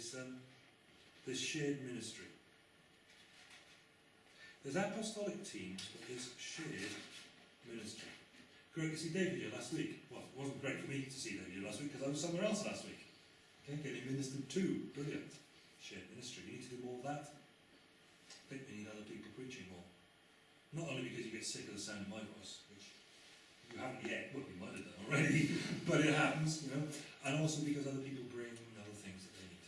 there's, um, shared ministry. There's apostolic teams, but there's shared ministry. Great to see David here last week. Well, it wasn't great for me to see David here last week because I was somewhere else last week. Okay, getting ministered to. Brilliant. Shared ministry. We need to do more of that. I think we need other people preaching more. Not only because you get sick of the sound of my voice, which you haven't yet, well, you might have done already, but it happens, you know, and also because other people bring other things that they need.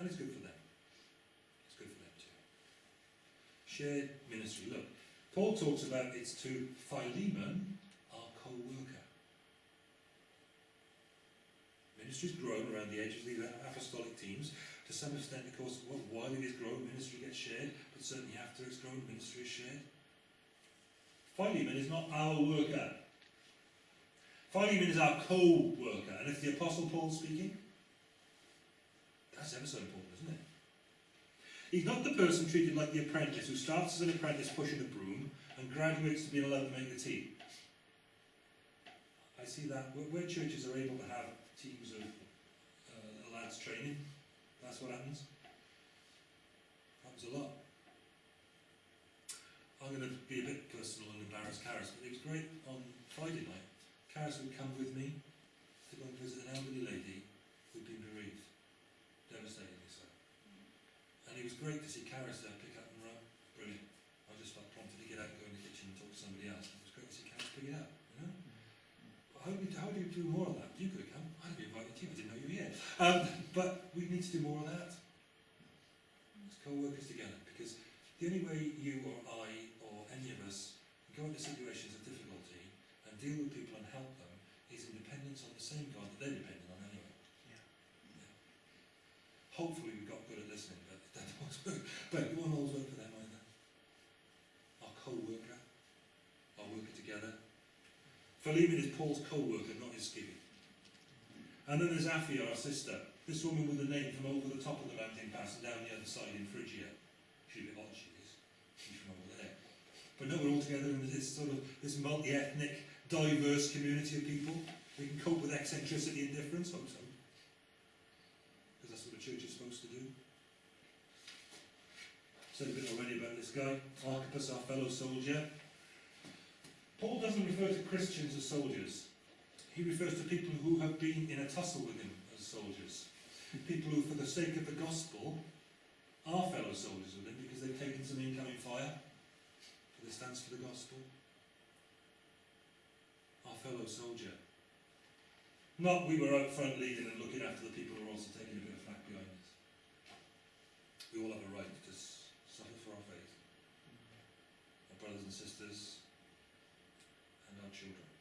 And it's good for them. It's good for them too. Shared ministry. Look, Paul talks about it's to Philemon, our co-worker. Ministry's grown around the edges of the apostolic teams. To some extent, of course, well, while it is growing, ministry gets shared, but certainly after it's grown, ministry is shared. Philemon is not our worker. Philemon is our co-worker. And if the Apostle Paul speaking, that's ever so important, isn't it? He's not the person treated like the apprentice who starts as an apprentice pushing a broom and graduates to being allowed to make the tea. I see that where churches are able to have teams of uh, lads training, that's what happens. Happens a lot. I'm going to be a bit personal and embarrass Caris, but it was great on Friday night. Caris would come with me to go and visit an elderly lady who'd been bereaved, devastatingly so. And it was great to see Caris there pick up and run. Brilliant. I just felt prompted to get out and go in the kitchen and talk to somebody else. It was great to see Caris pick it up, you know? How do, you, how do you do more of that? You could have come. I'd be invited to you. I didn't know you were here. Um, but we need to do more of that. Let's co-workers together because the only way you or I or any of us go into situations of difficulty and deal with people and help them is in dependence on the same God that they're dependent on anyway. Yeah. Yeah. Hopefully we got good at listening, but that always work. But won't always work for them either. Our co-worker, our worker together. Philemon is Paul's co-worker, not his skivvy. And then there's Apphia, our sister. This woman with the name from over the top of the mountain pass and down the other side in Phrygia. She's a bit odd, she is. She's from over there. But no, we're all together in this sort of this multi-ethnic, diverse community of people. We can cope with eccentricity and difference, hope so. Because that's what a church is supposed to do. Said a bit already about this guy, Archippus, our fellow soldier. Paul doesn't refer to Christians as soldiers. He refers to people who have been in a tussle with him as soldiers. People who, for the sake of the gospel, are fellow soldiers with him because they've taken some incoming fire for their stance for the gospel. Our fellow soldier. Not we were out front leading and looking after the people who are also taking a bit of flack behind us. We all have a right to suffer for our faith. Our brothers and sisters and our children.